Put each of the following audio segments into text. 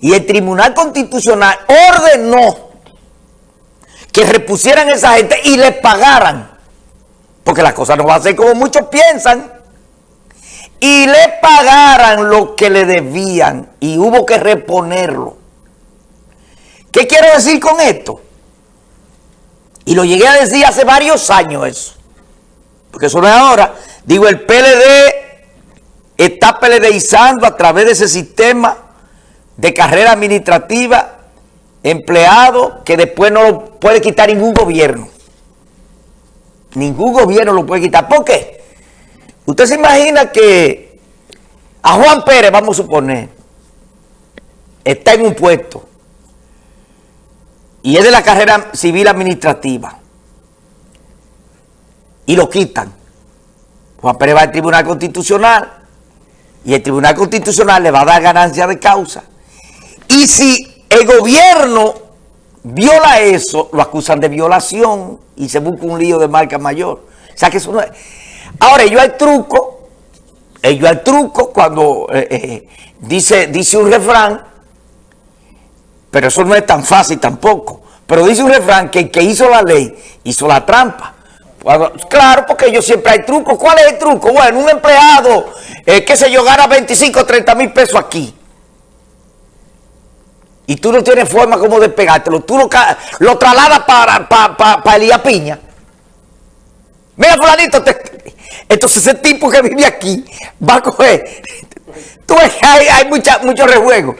Y el Tribunal Constitucional ordenó que repusieran a esa gente y les pagaran. Porque la cosa no va a ser como muchos piensan. Y le pagaran lo que le debían y hubo que reponerlo. ¿Qué quiero decir con esto? Y lo llegué a decir hace varios años eso. Porque eso no es ahora. Digo, el PLD está PLDizando a través de ese sistema de carrera administrativa empleado que después no lo puede quitar ningún gobierno. Ningún gobierno lo puede quitar. ¿Por qué? Usted se imagina que a Juan Pérez, vamos a suponer, está en un puesto y es de la carrera civil administrativa y lo quitan. Juan Pérez va al Tribunal Constitucional y el Tribunal Constitucional le va a dar ganancia de causa. Y si el gobierno viola eso, lo acusan de violación y se busca un lío de marca mayor. O sea que eso no es... Ahora, ellos hay truco, ellos hay truco cuando eh, eh, dice, dice un refrán, pero eso no es tan fácil tampoco. Pero dice un refrán que el que hizo la ley hizo la trampa. claro, porque ellos siempre hay truco. ¿Cuál es el truco? Bueno, un empleado, eh, qué sé yo, gana 25 o 30 mil pesos aquí. Y tú no tienes forma como de pegártelo. Tú lo, lo trasladas para, para, para, Elías Piña. Mira, fulanito, entonces ese tipo que vive aquí va a coger. Tú ves que hay, hay mucha, mucho rejuego.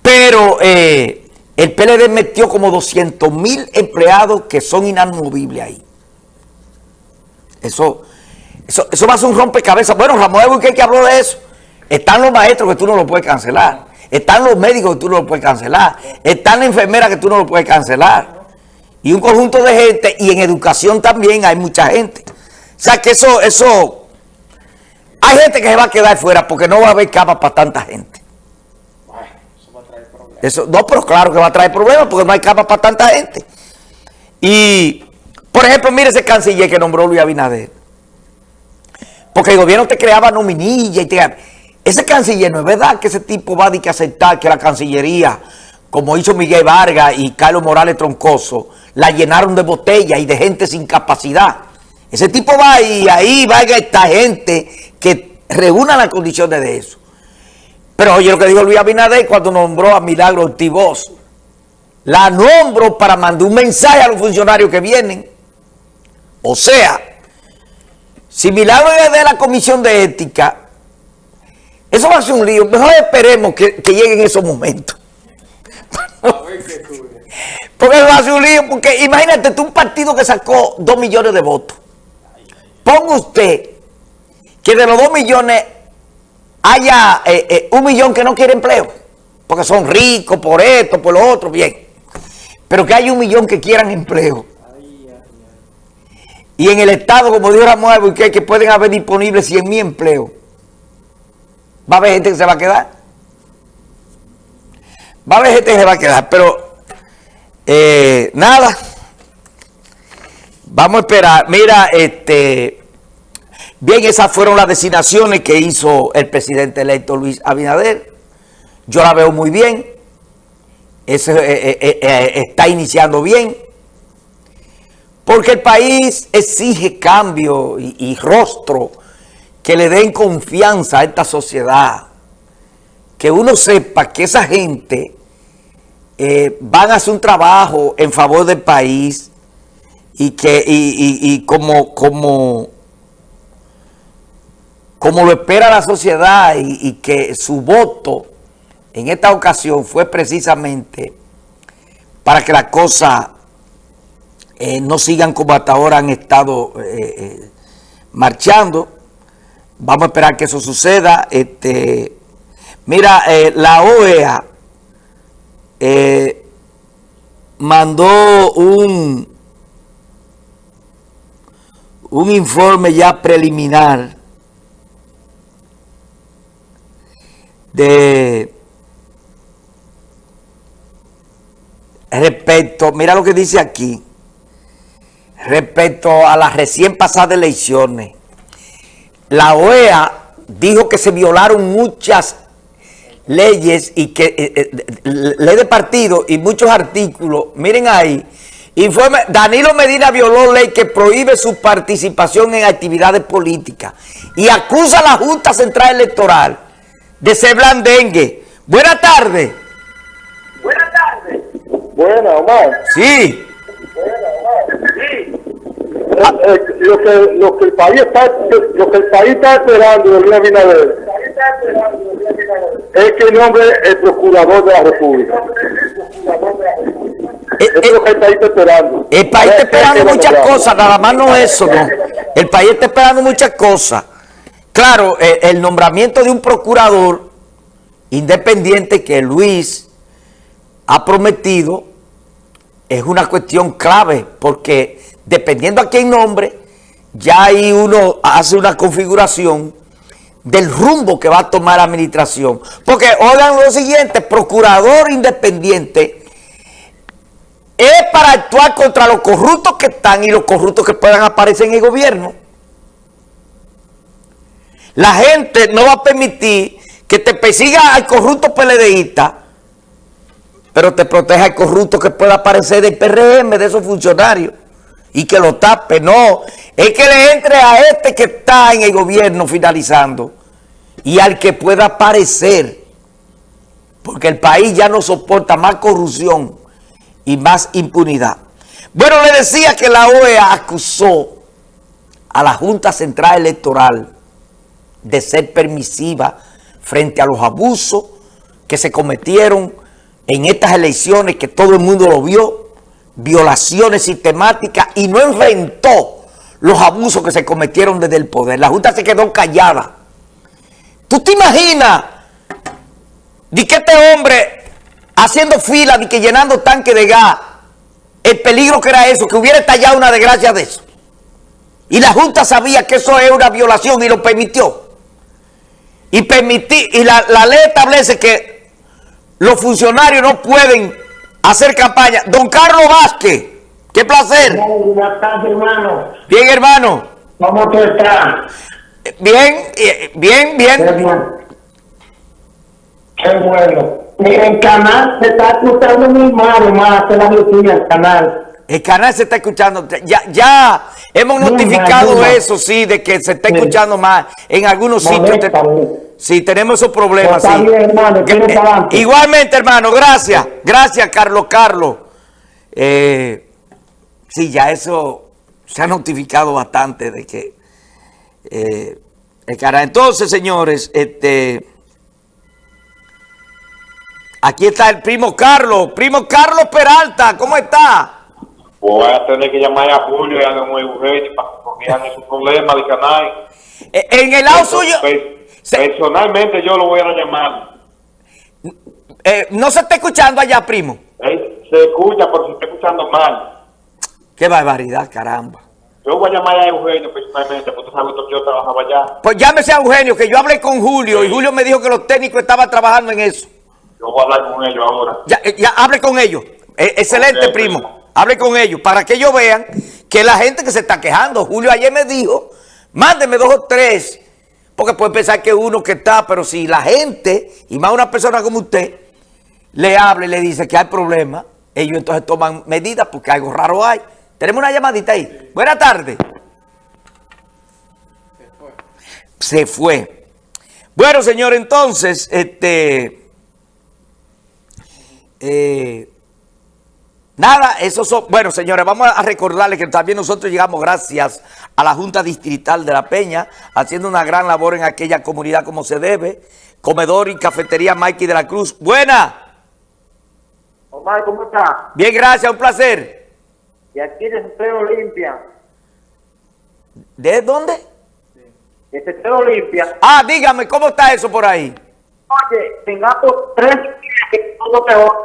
Pero... Eh, el PLD metió como 200 mil empleados que son inamovibles ahí. Eso, eso, eso va a ser un rompecabezas. Bueno, Ramón ¿qué que habló de eso. Están los maestros que tú no lo puedes cancelar. Están los médicos que tú no lo puedes cancelar. Están las enfermeras que tú no lo puedes cancelar. Y un conjunto de gente. Y en educación también hay mucha gente. O sea que eso, eso... Hay gente que se va a quedar fuera porque no va a haber cama para tanta gente. Eso, no, pero claro que va a traer problemas porque no hay capa para tanta gente. Y, por ejemplo, mire ese canciller que nombró Luis Abinader. Porque el gobierno te creaba nominilla y te... Ese canciller no es verdad que ese tipo va a, que aceptar que la cancillería, como hizo Miguel Vargas y Carlos Morales Troncoso, la llenaron de botellas y de gente sin capacidad. Ese tipo va y ahí va esta gente que reúna las condiciones de eso. Pero oye lo que dijo Luis Abinader cuando nombró a Milagro Ortiz La nombro para mandar un mensaje a los funcionarios que vienen. O sea, si Milagro es de la Comisión de Ética, eso va a ser un lío. Mejor esperemos que, que lleguen esos momentos. porque va a ser un lío. Porque imagínate tú un partido que sacó dos millones de votos. Ponga usted que de los dos millones haya eh, eh, un millón que no quiere empleo, porque son ricos por esto, por lo otro, bien. Pero que haya un millón que quieran empleo. Y en el Estado, como dijo Ramón y que pueden haber disponibles 100 mil empleos. Va a haber gente que se va a quedar. Va a haber gente que se va a quedar, pero eh, nada. Vamos a esperar. Mira, este... Bien, esas fueron las designaciones que hizo el presidente electo Luis Abinader. Yo la veo muy bien. Eh, eh, eh, está iniciando bien. Porque el país exige cambio y, rostro que le den confianza a esta sociedad. Que uno sepa que esa gente van a hacer un trabajo en favor del país y que y como, como como lo espera la sociedad y, que su voto en esta ocasión fue precisamente para que las cosas eh, no sigan como hasta ahora han estado eh, eh, marchando. Vamos a esperar que eso suceda. Este, mira, la OEA mandó un, un informe ya preliminar de respecto, mira lo que dice aquí, respecto a las recién pasadas elecciones. La OEA dijo que se violaron muchas leyes y que eh, eh, ley de partido y muchos artículos, miren ahí, informe, Danilo Medina violó ley que prohíbe su participación en actividades políticas y acusa a la Junta Central Electoral de ser blandengue. Buenas tardes. Buenas tardes. Buenas, Omar. Sí. Eh, eh, lo, que, lo, que el país está, lo que el país está esperando de Luis Abinader es que nombre el procurador de la República. Eh, Eso es lo que el país está esperando. El país está Eh, esperando eh, muchas eh, cosas, nada más no eso, no. El país está esperando muchas cosas. Claro, el nombramiento de un procurador independiente que Luis ha prometido es una cuestión clave, porque dependiendo a quién nombre, ya ahí uno hace una configuración del rumbo que va a tomar la administración. Porque oigan lo siguiente, procurador independiente es para actuar contra los corruptos que están y los corruptos que puedan aparecer en el gobierno. La gente no va a permitir que te persiga al corrupto PLDista, pero te proteja al corrupto que pueda aparecer del PRM, de esos funcionarios, y que lo tape. No, es que le entre a este que está en el gobierno finalizando y al que pueda aparecer, porque el país ya no soporta más corrupción y más impunidad. Bueno, le decía que la OEA acusó a la Junta Central Electoral de ser permisiva frente a los abusos que se cometieron en estas elecciones que todo el mundo lo vio, violaciones sistemáticas y no enfrentó los abusos que se cometieron desde el poder. La Junta se quedó callada. ¿Tú te imaginas de que este hombre haciendo fila, de que llenando tanque de gas, el peligro que era eso, que hubiera estallado una desgracia de eso? Y la Junta sabía que eso es una violación y lo permitió. Y, permití, y la, la ley establece que los funcionarios no pueden hacer campaña. Don Carlos Vázquez, qué placer. Buenas tardes, hermano. Bien, hermano. ¿Cómo tú estás? Bien, eh, bien, Qué bien. bueno. Qué bueno. Mira, el canal se está escuchando muy mal, hermano. Hace la noticia el canal. El canal se está escuchando. Ya, ya hemos notificado eso, sí, de que se está escuchando más en algunos sitios. Sí, tenemos esos problemas. Pues está sí. bien, hermano, tire Eh, igualmente, hermano, gracias. Gracias, Carlos Carlos. Eh, sí, ya eso se ha notificado bastante de que eh, el canal. Entonces, señores, este. Aquí está el primo Carlos. Primo Carlos Peralta, ¿cómo está? Voy a tener que llamar a Julio y a don Eugenio para que corrijan esos problemas del canal. Eh, En el lado suyo, se- Personalmente yo lo voy a llamar. eh, no se está escuchando allá, primo. Se escucha, pero se está escuchando mal. Qué barbaridad, caramba. Yo voy a llamar a Eugenio personalmente, porque tú sabes que yo trabajaba allá. Pues llámese a Eugenio, que yo hablé con Julio y Julio me dijo que los técnicos estaban trabajando en eso. Yo voy a hablar con ellos ahora. Ya, eh, ya hable con ellos. Eh, excelente, primo. primo. Hable con ellos para que ellos vean que la gente que se está quejando. Julio ayer me dijo, mándeme dos o tres, porque puede pensar que uno que está, pero si la gente, y más una persona como usted, le habla y le dice que hay problemas, ellos entonces toman medidas porque algo raro hay. Tenemos una llamadita ahí. Buenas tardes. Se fue. Bueno, señor, entonces, este... eh, nada, eso son... Bueno, señores, vamos a recordarles que también nosotros llegamos gracias a la Junta Distrital de La Peña, haciendo una gran labor en aquella comunidad como se debe. Comedor y cafetería Mikey de la Cruz. Buena. Omar, ¿cómo estás? Bien, gracias, un placer. Y aquí de Centro Olimpia. ¿De dónde? De Centro Olimpia. Ah, dígame, ¿cómo está eso por ahí? Oye, tengamos tres días que todo peor.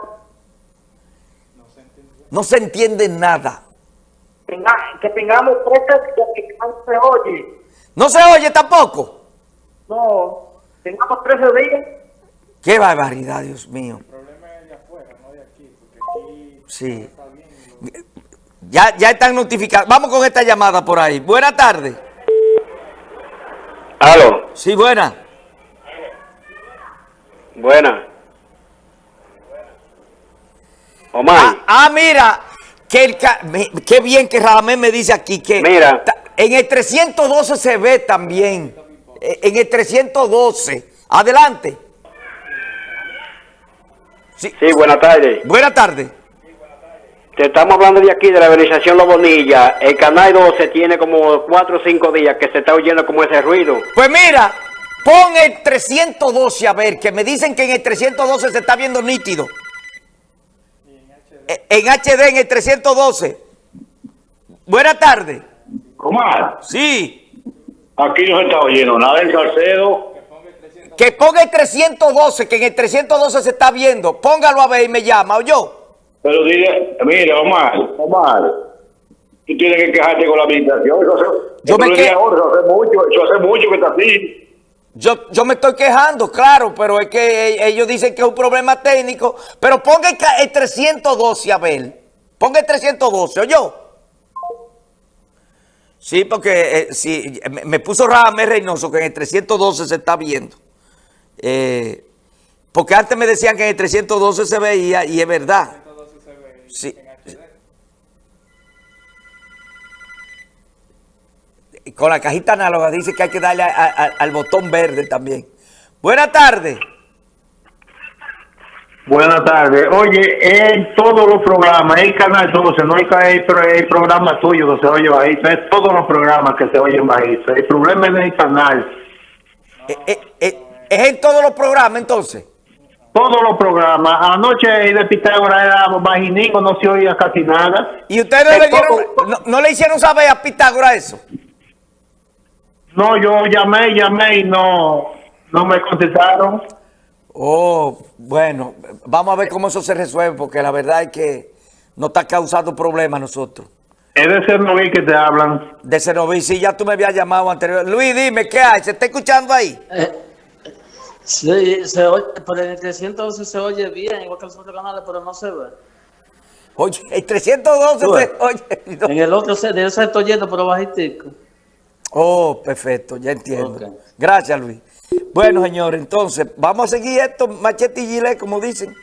No se entiende nada. Tenga, que tengamos días que no se oye. ¿No se oye tampoco? No, tengamos 13 días. Qué barbaridad, Dios mío. Sí. Ya, ya están notificados. Vamos con esta llamada por ahí. Buenas tardes. Aló. Sí, buena. Buena. Omar, Ah, ah, mira, que qué bien que Radamés me dice aquí que Mira. en el 312 se ve también. Eh, En el 312. Adelante. Sí. sí, buenas tardes. Buenas tardes. Te estamos hablando de aquí, de la organización Los Bonilla. El canal 12 tiene como 4 o 5 días que se está oyendo como ese ruido. Pues mira, pon el 312 a ver, que me dicen que en el 312 se está viendo nítido. En HD, en el 312. Buenas tardes. Omar, Sí. aquí no se está oyendo nada en Salcedo. Que ponga el 312, que en el 312 se está viendo. Póngalo a ver y me llama, ¿o yo? Pero dile, mira, Omar, Omar, tú tienes que quejarte con la administración. Eso hace, Yo me que- ahora, eso hace mucho, eso hace mucho que está así. Yo, yo me estoy quejando, claro, pero es que eh, ellos dicen que es un problema técnico. Pero ponga el, ca- el 312 a ver. Ponga el 312, ¿o yo? Sí, porque eh, sí, me, me puso Radamés Reynoso que en el 312 se está viendo. Eh, porque antes me decían que en el 312 se veía y es verdad. Sí. Con la cajita análoga dice que hay que darle a- a- al botón verde también. Buenas tardes. Buenas tardes. Oye, en todos los programas, el canal 12, no hay, hay programa tuyo que se oye bajito, es todos los programas que se oyen bajito. El problema es el canal. Eh, eh, eh, ¿Es en todos los programas entonces? Todos los programas. Anoche el de Pitágoras era bajinico, no se oía casi nada. ¿Y ustedes no le, dieron- no le hicieron saber a Pitágoras eso? No, yo llamé, llamé y no, no me contestaron. Oh, bueno, vamos a ver cómo eso se resuelve, porque la verdad es que no está causando problemas a nosotros. Es de ser noví que te hablan. De Cenoví, sí, ya tú me habías llamado anterior. Luis, dime, ¿qué hay? ¿Se está escuchando ahí? Eh, sí, se oye, pero en el 312 se oye bien, igual que los otros canales, pero no se ve. Oye, el 312 Tú ves. se oye. no. En el otro se, de ese estoy oyendo, pero bajitico. Oh, perfecto, ya entiendo. Gracias, Luis. Bueno, señores, entonces, vamos a seguir esto, machete y gilet, como dicen.